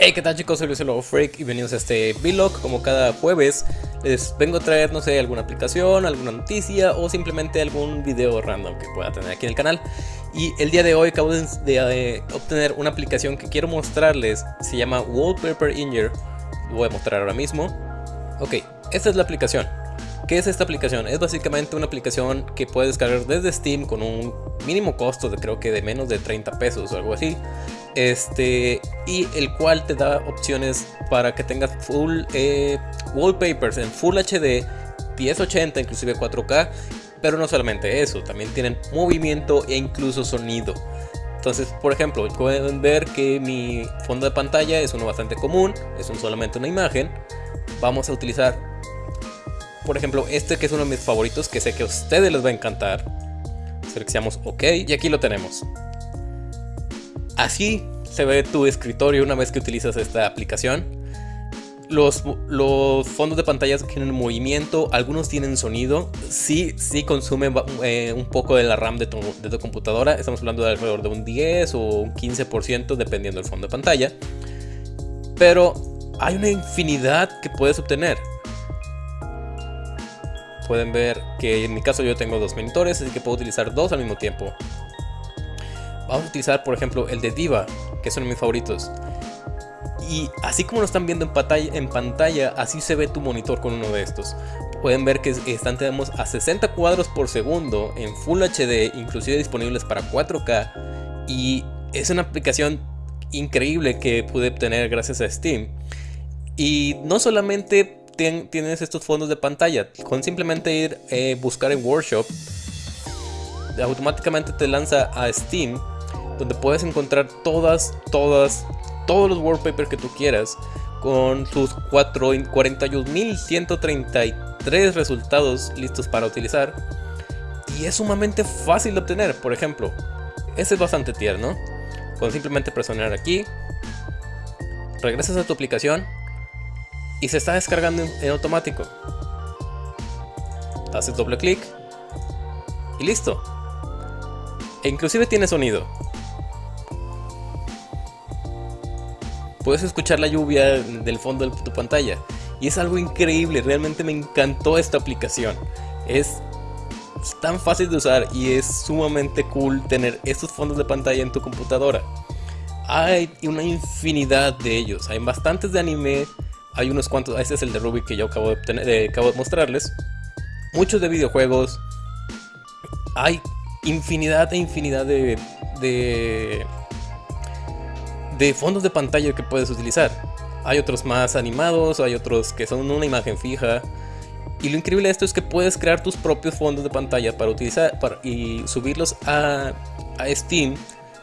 Hey, ¿qué tal chicos? Soy Luis Lobo Freak y bienvenidos a este vlog. Como cada jueves, les vengo a traer, no sé, alguna aplicación, alguna noticia o simplemente algún video random que pueda tener aquí en el canal. Y el día de hoy acabo de, eh, obtener una aplicación que quiero mostrarles. Se llama Wallpaper Inger. Lo voy a mostrar ahora mismo. Ok, esta es la aplicación. ¿Qué es esta aplicación? Es básicamente una aplicación que puedes descargar desde Steam con un mínimo costo de creo que de menos de 30 pesos o algo así este y el cual te da opciones para que tengas full eh, wallpapers en full HD 1080 inclusive 4K pero no solamente eso también tienen movimiento e incluso sonido. Entonces por ejemplo pueden ver que mi fondo de pantalla es uno bastante común es un solamente una imagen. Vamos a utilizar por ejemplo este que es uno de mis favoritos que sé que a ustedes les va a encantar. Seleccionamos ok y aquí lo tenemos Así se ve tu escritorio una vez que utilizas esta aplicación. Los, fondos de pantalla tienen movimiento, algunos tienen sonido. Sí, sí consumen eh, un poco de la RAM de tu, de tu, computadora. Estamos hablando de alrededor de un 10 o un 15% dependiendo del fondo de pantalla. Pero hay una infinidad que puedes obtener. Pueden ver que en mi caso yo tengo dos monitores, así que puedo utilizar dos al mismo tiempo. Vamos a utilizar por ejemplo el de Diva, que son mis favoritos. Y así como lo están viendo en pantalla, así se ve tu monitor con uno de estos. Pueden ver que están tenemos a 60 cuadros por segundo en Full HD, inclusive disponibles para 4K. Y es una aplicación increíble que pude obtener gracias a Steam. Y no solamente tienes estos fondos de pantalla, con simplemente ir a eh, buscar en Workshop, automáticamente te lanza a Steam donde puedes encontrar todas, todas, todos los wallpapers que tú quieras con sus 41.133 resultados listos para utilizar y es sumamente fácil de obtener, por ejemplo, este es bastante tierno, con simplemente presionar aquí, regresas a tu aplicación y se está descargando en automático. Haces doble clic y listo. E inclusive tiene sonido. Puedes escuchar la lluvia del fondo de tu pantalla. Y es algo increíble, realmente me encantó esta aplicación. Es tan fácil de usar y es sumamente cool tener estos fondos de pantalla en tu computadora. Hay una infinidad de ellos, hay bastantes de anime, hay unos cuantos, este es el de Ruby que yo acabo de, eh, acabo de mostrarles. Muchos de videojuegos, hay infinidad e infinidad de, de de fondos de pantalla que puedes utilizar. Hay otros más animados, hay otros que son una imagen fija. Y lo increíble de esto es que puedes crear tus propios fondos de pantalla para utilizar y subirlos a, Steam,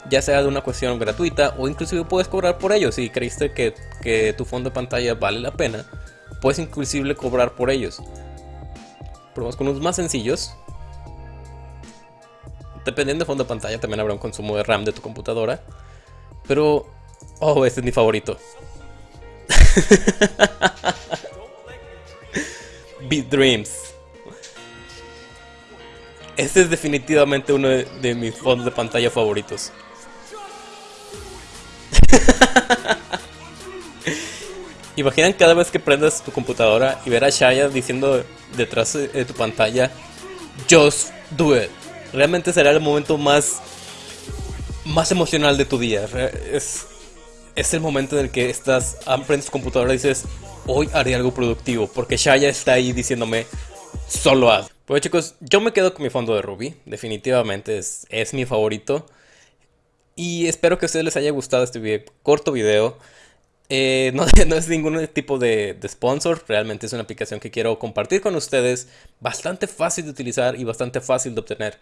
ya sea de una cuestión gratuita o inclusive puedes cobrar por ellos. Si creíste que, que tu fondo de pantalla vale la pena, puedes inclusive cobrar por ellos. Probamos con unos más sencillos. Dependiendo del fondo de pantalla, también habrá un consumo de RAM de tu computadora. Pero Oh, este es mi favorito. Beat Dreams. Este es definitivamente uno de, mis fondos de pantalla favoritos. Imaginan cada vez que prendas tu computadora y ver a Shaya diciendo detrás de tu pantalla Just do it. Realmente será el momento más más emocional de tu día. Es, es el momento en el que estás, prendes tu computadora y dices, hoy haré algo productivo, porque Shaya está ahí diciéndome, solo haz. Pues chicos, yo me quedo con mi fondo de Ruby, definitivamente es, es mi favorito. Y espero que a ustedes les haya gustado este corto video. Eh, no, no, es ningún tipo de, de, sponsor, realmente es una aplicación que quiero compartir con ustedes, bastante fácil de utilizar y bastante fácil de obtener.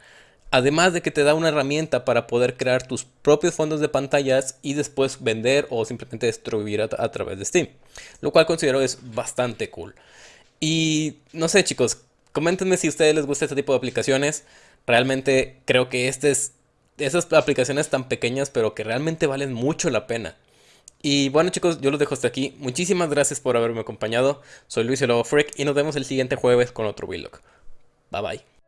Además de que te da una herramienta para poder crear tus propios fondos de pantallas y después vender o simplemente distribuir a, través de Steam. Lo cual considero es bastante cool. Y no sé chicos, coméntenme si a ustedes les gusta este tipo de aplicaciones. Realmente creo que este es esas aplicaciones tan pequeñas pero que realmente valen mucho la pena. Y bueno chicos, yo los dejo hasta aquí. Muchísimas gracias por haberme acompañado. Soy Luis el Freak y nos vemos el siguiente jueves con otro vlog. Bye bye.